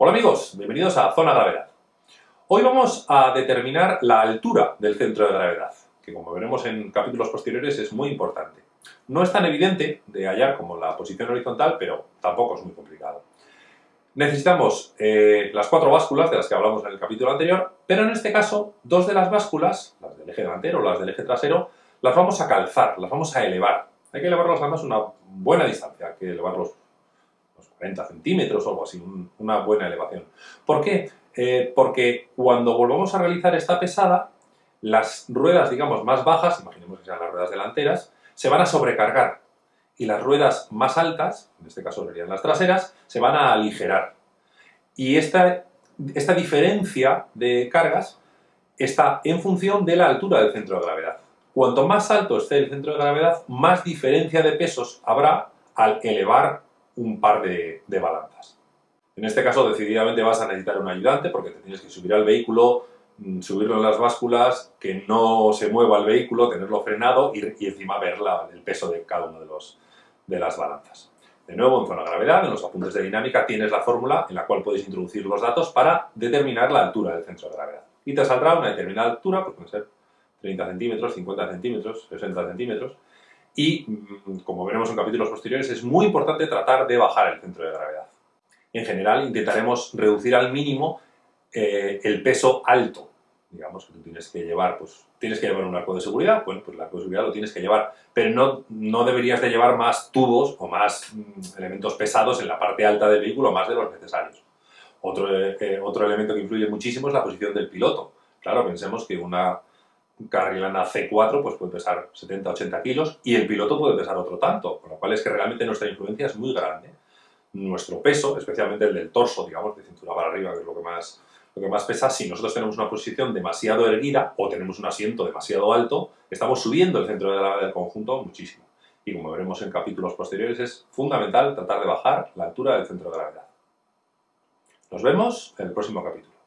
Hola amigos, bienvenidos a Zona Gravedad. Hoy vamos a determinar la altura del centro de gravedad, que como veremos en capítulos posteriores es muy importante. No es tan evidente de hallar como la posición horizontal, pero tampoco es muy complicado. Necesitamos eh, las cuatro básculas de las que hablamos en el capítulo anterior, pero en este caso dos de las básculas, las del eje delantero o las del eje trasero, las vamos a calzar, las vamos a elevar. Hay que elevarlas además una buena distancia, hay que elevarlos 40 centímetros o algo así, una buena elevación. ¿Por qué? Eh, porque cuando volvamos a realizar esta pesada, las ruedas, digamos, más bajas, imaginemos que sean las ruedas delanteras, se van a sobrecargar y las ruedas más altas, en este caso serían las traseras, se van a aligerar. Y esta, esta diferencia de cargas está en función de la altura del centro de gravedad. Cuanto más alto esté el centro de gravedad, más diferencia de pesos habrá al elevar un par de, balanzas. En este caso, decididamente vas a necesitar un ayudante porque te tienes que subir al vehículo, mm, subirlo en las básculas, que no se mueva el vehículo, tenerlo frenado y, encima ver el peso de cada una de, los, de las balanzas. De nuevo, en zona de gravedad, en los apuntes de dinámica, tienes la fórmula en la cual puedes introducir los datos para determinar la altura del centro de gravedad. Y te saldrá una determinada altura, pues puede ser 30 centímetros, 50 centímetros, 60 centímetros, y, mm, como veremos en capítulos posteriores, es muy importante tratar de bajar el centro de gravedad. En general, intentaremos reducir al mínimo eh, el peso alto. Digamos que tú tienes que llevar, pues, tienes que llevar un arco de seguridad, bueno, pues el arco de seguridad lo tienes que llevar, pero no, no deberías de llevar más tubos o más mm, elementos pesados en la parte alta del vehículo, más de los necesarios. Otro, eh, otro elemento que influye muchísimo es la posición del piloto. Claro, pensemos que una, Carrilana C4 pues puede pesar 70-80 kilos y el piloto puede pesar otro tanto, con lo cual es que realmente nuestra influencia es muy grande. Nuestro peso, especialmente el del torso, digamos, de cintura para arriba, que es lo que más, lo que más pesa, si nosotros tenemos una posición demasiado erguida o tenemos un asiento demasiado alto, estamos subiendo el centro de gravedad del conjunto muchísimo. Y como veremos en capítulos posteriores, es fundamental tratar de bajar la altura del centro de gravedad. Nos vemos en el próximo capítulo.